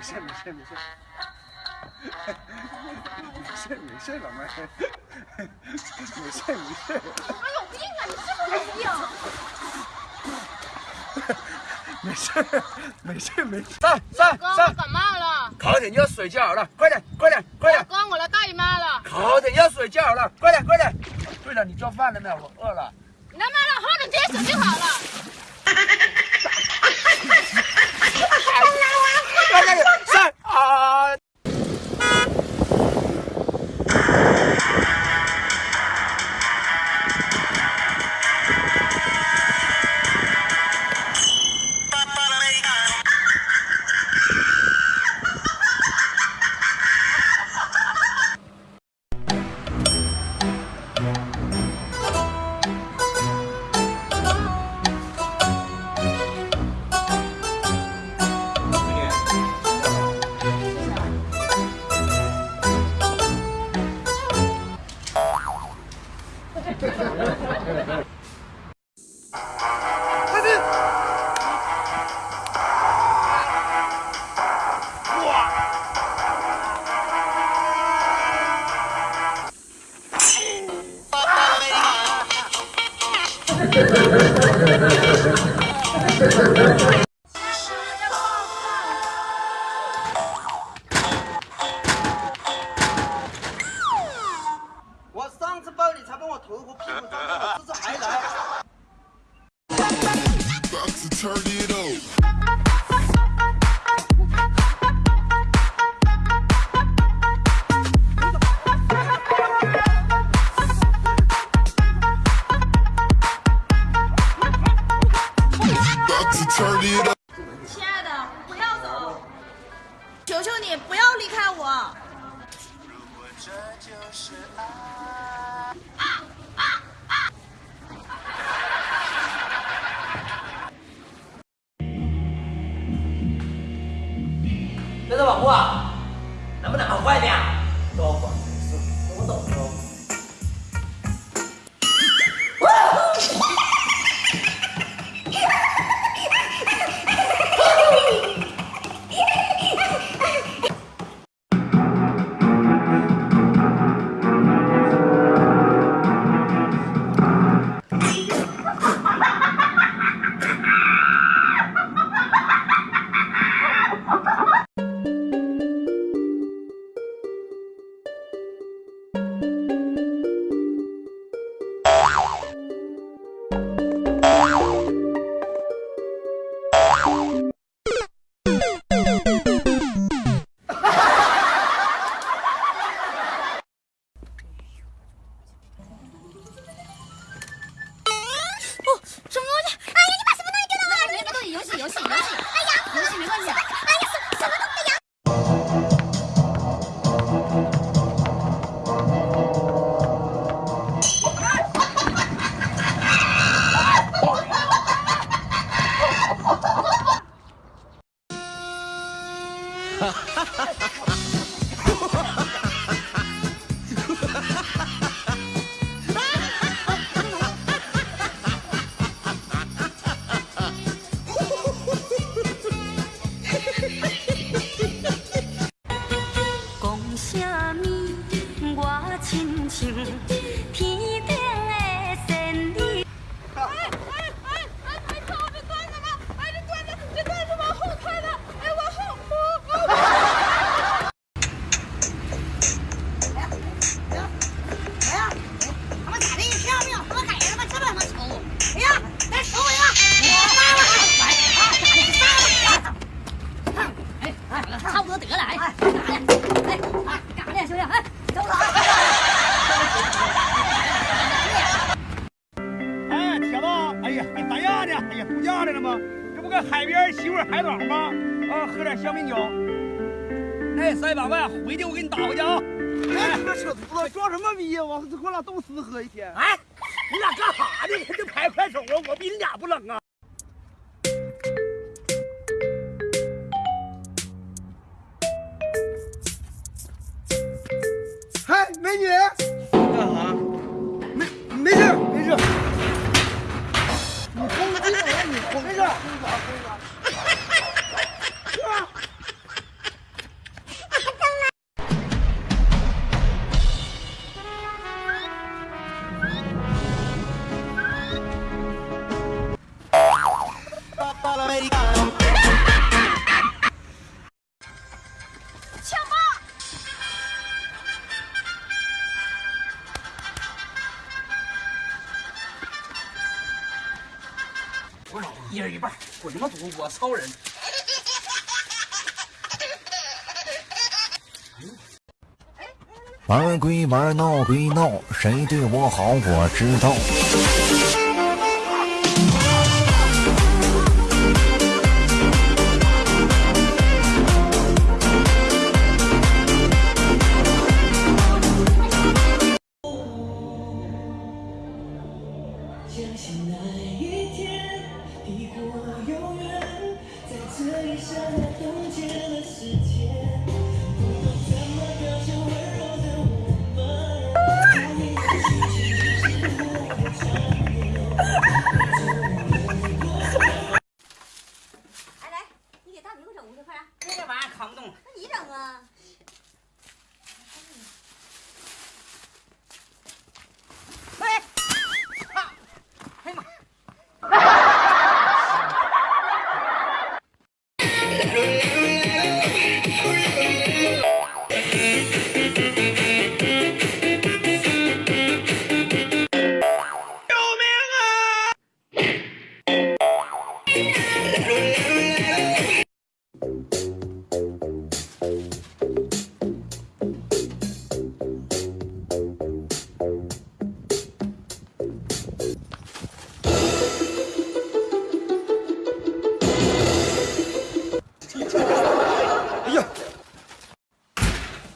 没事没事没事，没事没事老妹儿，没事没事。妈有病啊！你是不是有病？没事没事没事。上上哥，我，感冒了。考点要睡觉了，快点快点快点，哥，我来大姨妈了。考点要睡觉了，快点快点。对了，你做饭了没有？我饿了。你他妈的喝点接水就好了。我亲爱的，不要走，求求你不要离开我。能不能搞快点？哎，三百万回去我给你打回去啊！哎，你个扯犊子，装什么逼呀？我我俩冻死喝一天。哎，你俩干啥呢？这拍快手啊！我比你俩不冷啊！一人一半，滚他妈犊子！我超人。玩归玩，闹归闹，谁对我好我知道。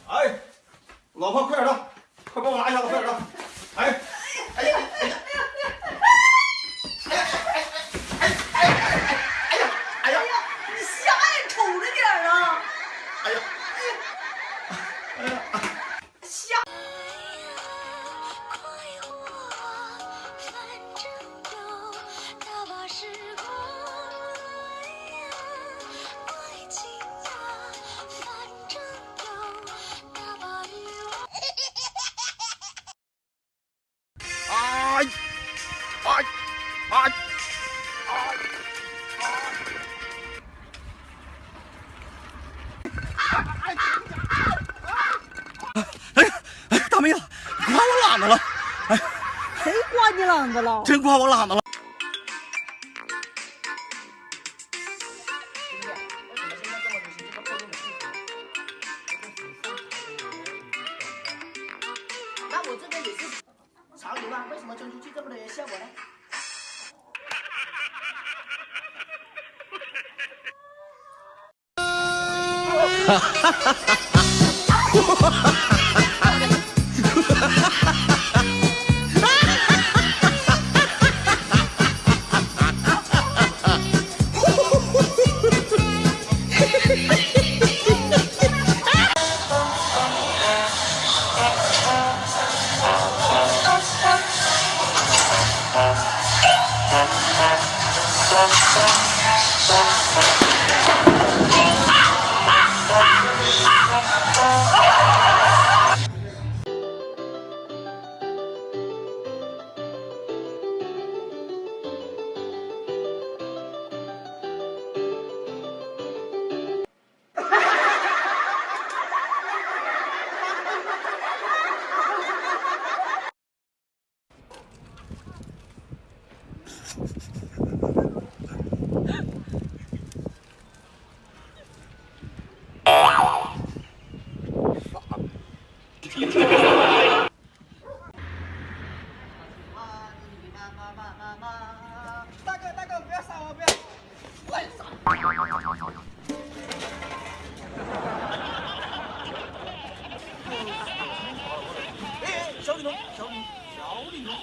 哎老婆快点的快帮我拿一下子快点的 真怕我懒子了。那，哈。Thank you. 大哥，大哥，不要杀我，不要！乱杀！小李龙，小李龙。